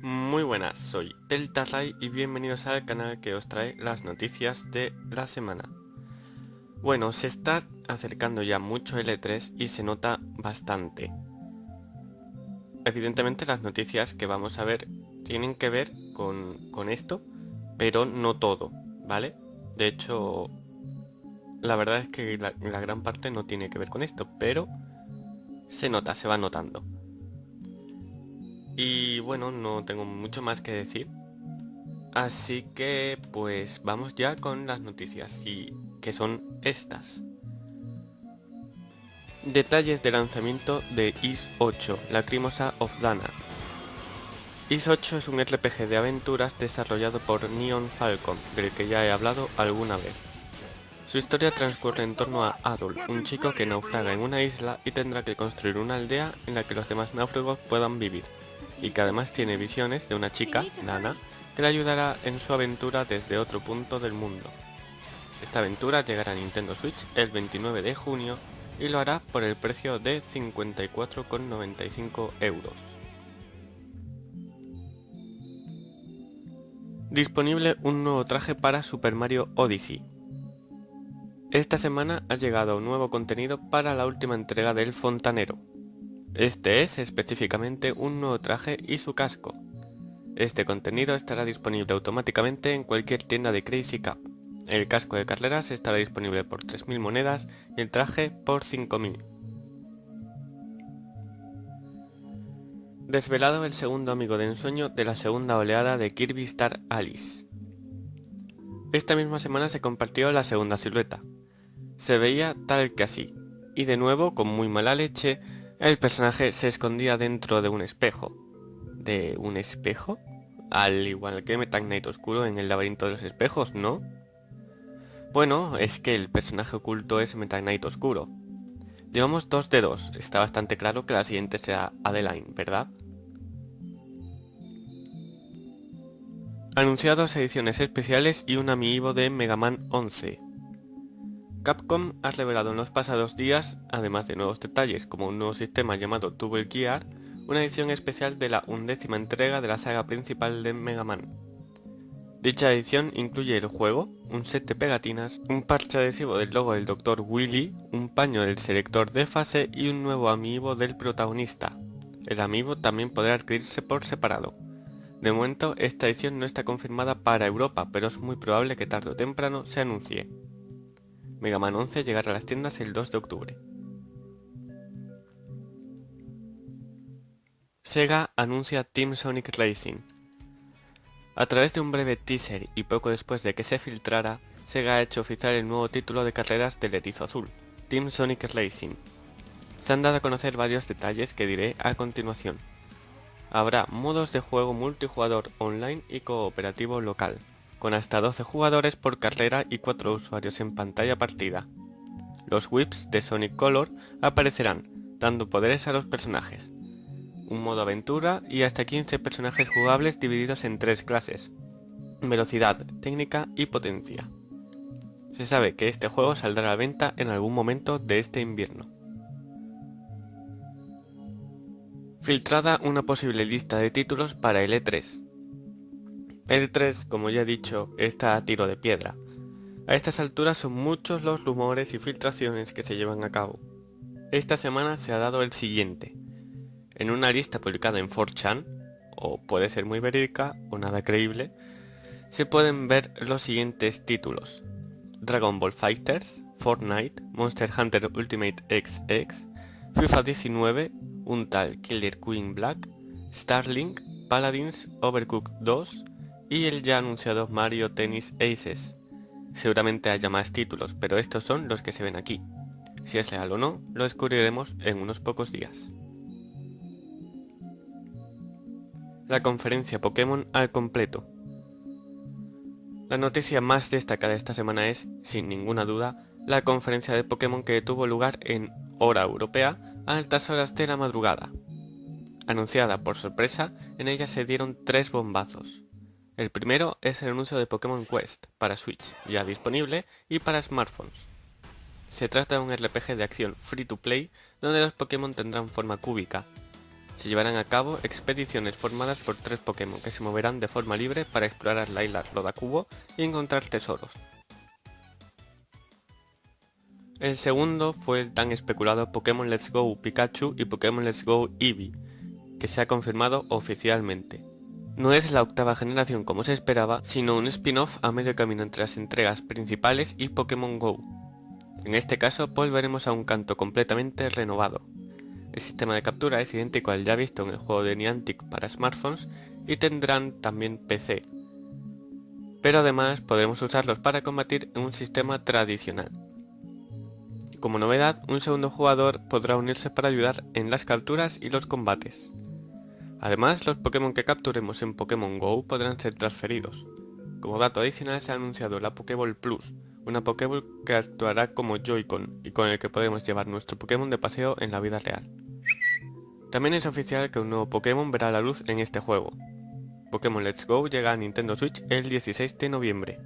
Muy buenas, soy Delta y bienvenidos al canal que os trae las noticias de la semana. Bueno, se está acercando ya mucho el E3 y se nota bastante. Evidentemente las noticias que vamos a ver tienen que ver con, esto, pero no todo, ¿vale? De hecho, la verdad es que la gran parte no tiene que ver con esto, pero se nota, se va notando. Y bueno, no tengo mucho más que decir. Así que pues vamos ya con las noticias y que son estas. Detalles de lanzamiento de Is 8, Lacrimosa of Dana. Is 8 es un RPG de aventuras desarrollado por Neon Falcon, del que ya he hablado alguna vez. Su historia transcurre en torno a Adul, un chico que naufraga en una isla y tendrá que construir una aldea en la que los demás náufragos puedan vivir y que además tiene visiones de una chica, Nana, que le ayudará en su aventura desde otro punto del mundo. Esta aventura llegará a Nintendo Switch el 29 de junio y lo hará por el precio de 54,95 euros. Disponible un nuevo traje para Super Mario Odyssey. Esta semana ha llegado nuevo contenido para la última entrega del Fontanero, este es específicamente un nuevo traje y su casco. Este contenido estará disponible automáticamente en cualquier tienda de Crazy Cup. El casco de carreras estará disponible por 3.000 monedas y el traje por 5.000. Desvelado el segundo amigo de ensueño de la segunda oleada de Kirby Star Alice. Esta misma semana se compartió la segunda silueta. Se veía tal que así, y de nuevo, con muy mala leche, el personaje se escondía dentro de un espejo. ¿De un espejo? Al igual que Meta Knight Oscuro en el laberinto de los espejos, ¿no? Bueno, es que el personaje oculto es Meta Knight Oscuro. Llevamos dos de dos, está bastante claro que la siguiente sea Adeline, ¿verdad? Anunciados ediciones especiales y un amiibo de Mega Man 11. Capcom ha revelado en los pasados días, además de nuevos detalles como un nuevo sistema llamado Double Gear, una edición especial de la undécima entrega de la saga principal de Mega Man. Dicha edición incluye el juego, un set de pegatinas, un parche adhesivo del logo del Dr. Willy, un paño del selector de fase y un nuevo amiibo del protagonista. El amiibo también podrá adquirirse por separado. De momento esta edición no está confirmada para Europa, pero es muy probable que tarde o temprano se anuncie. Mega Man 11 llegará a las tiendas el 2 de octubre. Sega anuncia Team Sonic Racing. A través de un breve teaser y poco después de que se filtrara, Sega ha hecho oficial el nuevo título de carreras del erizo azul, Team Sonic Racing. Se han dado a conocer varios detalles que diré a continuación. Habrá modos de juego multijugador online y cooperativo local, con hasta 12 jugadores por carrera y 4 usuarios en pantalla partida. Los whips de Sonic Color aparecerán, dando poderes a los personajes. Un modo aventura y hasta 15 personajes jugables divididos en tres clases. Velocidad, técnica y potencia. Se sabe que este juego saldrá a la venta en algún momento de este invierno. Filtrada una posible lista de títulos para el E3. El 3, como ya he dicho, está a tiro de piedra. A estas alturas son muchos los rumores y filtraciones que se llevan a cabo. Esta semana se ha dado el siguiente. En una lista publicada en 4chan, o puede ser muy verídica o nada creíble, se pueden ver los siguientes títulos. Dragon Ball Fighters, Fortnite, Monster Hunter Ultimate XX, FIFA 19, un tal Killer Queen Black, Starlink, Paladins, Overcooked 2, y el ya anunciado Mario Tennis Aces. Seguramente haya más títulos, pero estos son los que se ven aquí. Si es real o no, lo descubriremos en unos pocos días. La conferencia Pokémon al completo. La noticia más destacada esta semana es, sin ninguna duda, la conferencia de Pokémon que tuvo lugar en hora europea a altas horas de la madrugada. Anunciada por sorpresa, en ella se dieron tres bombazos. El primero es el anuncio de Pokémon Quest para Switch, ya disponible, y para smartphones. Se trata de un RPG de acción free to play, donde los Pokémon tendrán forma cúbica. Se llevarán a cabo expediciones formadas por tres Pokémon que se moverán de forma libre para explorar la isla Rodacubo y encontrar tesoros. El segundo fue el tan especulado Pokémon Let's Go Pikachu y Pokémon Let's Go Eevee, que se ha confirmado oficialmente. No es la octava generación como se esperaba, sino un spin-off a medio camino entre las entregas principales y Pokémon GO. En este caso volveremos a un canto completamente renovado. El sistema de captura es idéntico al ya visto en el juego de Niantic para smartphones y tendrán también PC. Pero además podremos usarlos para combatir en un sistema tradicional. Como novedad, un segundo jugador podrá unirse para ayudar en las capturas y los combates. Además, los Pokémon que capturemos en Pokémon GO podrán ser transferidos. Como dato adicional se ha anunciado la Pokéball Plus, una Pokéball que actuará como Joy-Con y con el que podemos llevar nuestro Pokémon de paseo en la vida real. También es oficial que un nuevo Pokémon verá la luz en este juego. Pokémon Let's Go llega a Nintendo Switch el 16 de noviembre.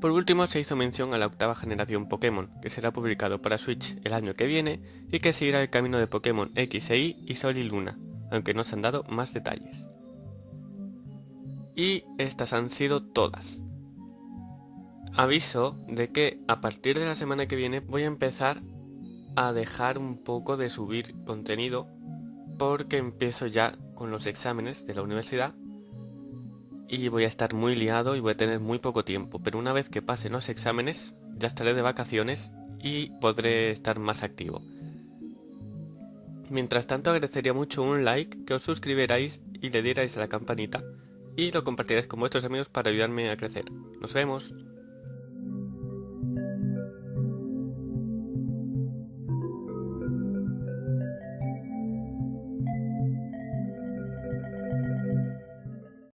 Por último se hizo mención a la octava generación Pokémon, que será publicado para Switch el año que viene y que seguirá el camino de Pokémon X e Y y Sol y Luna, aunque no se han dado más detalles. Y estas han sido todas. Aviso de que a partir de la semana que viene voy a empezar a dejar un poco de subir contenido porque empiezo ya con los exámenes de la universidad y voy a estar muy liado y voy a tener muy poco tiempo, pero una vez que pasen los exámenes ya estaré de vacaciones y podré estar más activo. Mientras tanto agradecería mucho un like, que os suscribierais y le dierais a la campanita y lo compartiréis con vuestros amigos para ayudarme a crecer. Nos vemos.